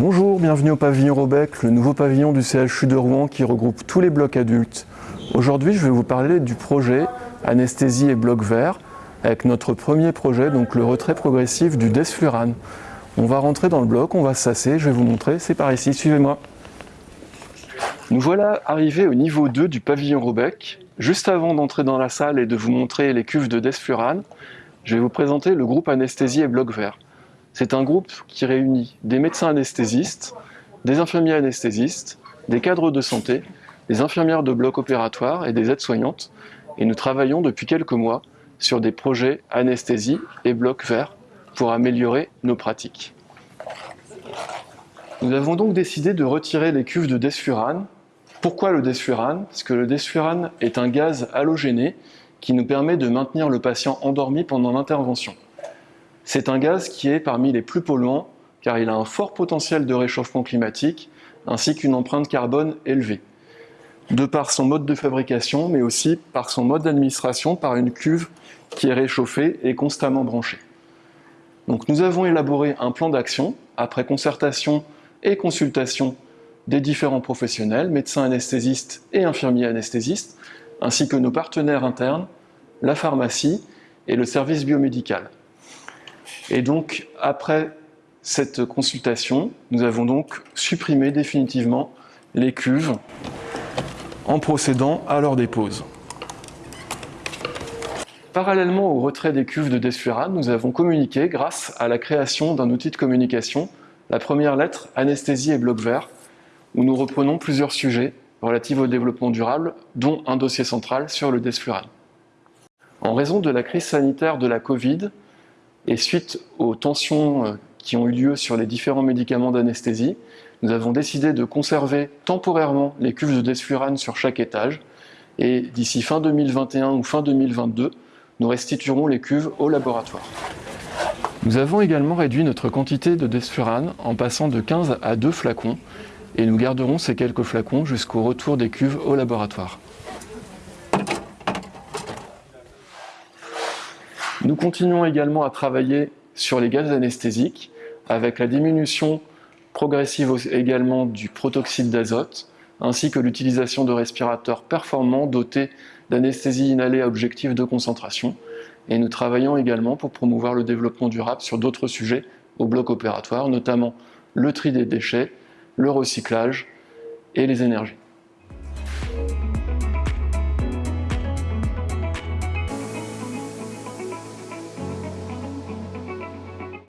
Bonjour, bienvenue au pavillon Robec, le nouveau pavillon du CHU de Rouen qui regroupe tous les blocs adultes. Aujourd'hui, je vais vous parler du projet Anesthésie et bloc vert avec notre premier projet, donc le retrait progressif du desflurane. On va rentrer dans le bloc, on va sasser, je vais vous montrer, c'est par ici, suivez-moi. Nous voilà arrivés au niveau 2 du pavillon Robec. Juste avant d'entrer dans la salle et de vous montrer les cuves de desflurane, je vais vous présenter le groupe Anesthésie et bloc vert. C'est un groupe qui réunit des médecins anesthésistes, des infirmiers anesthésistes, des cadres de santé, des infirmières de bloc opératoire et des aides-soignantes. Et nous travaillons depuis quelques mois sur des projets anesthésie et bloc vert pour améliorer nos pratiques. Nous avons donc décidé de retirer les cuves de desfurane. Pourquoi le desfurane? Parce que le desfurane est un gaz halogéné qui nous permet de maintenir le patient endormi pendant l'intervention. C'est un gaz qui est parmi les plus polluants car il a un fort potentiel de réchauffement climatique ainsi qu'une empreinte carbone élevée. De par son mode de fabrication, mais aussi par son mode d'administration, par une cuve qui est réchauffée et constamment branchée. Donc nous avons élaboré un plan d'action après concertation et consultation des différents professionnels, médecins anesthésistes et infirmiers anesthésistes, ainsi que nos partenaires internes, la pharmacie et le service biomédical. Et donc, après cette consultation, nous avons donc supprimé définitivement les cuves en procédant à leur dépose. Parallèlement au retrait des cuves de desflurane, nous avons communiqué grâce à la création d'un outil de communication, la première lettre anesthésie et bloc vert, où nous reprenons plusieurs sujets relatifs au développement durable, dont un dossier central sur le desflurane. En raison de la crise sanitaire de la Covid, et suite aux tensions euh, qui ont eu lieu sur les différents médicaments d'anesthésie, nous avons décidé de conserver temporairement les cuves de desflurane sur chaque étage et d'ici fin 2021 ou fin 2022, nous restituerons les cuves au laboratoire. Nous avons également réduit notre quantité de desflurane en passant de 15 à 2 flacons et nous garderons ces quelques flacons jusqu'au retour des cuves au laboratoire. Nous continuons également à travailler sur les gaz anesthésiques avec la diminution progressive également du protoxyde d'azote ainsi que l'utilisation de respirateurs performants dotés d'anesthésie inhalée à objectif de concentration. Et nous travaillons également pour promouvoir le développement durable sur d'autres sujets au bloc opératoire, notamment le tri des déchets, le recyclage et les énergies.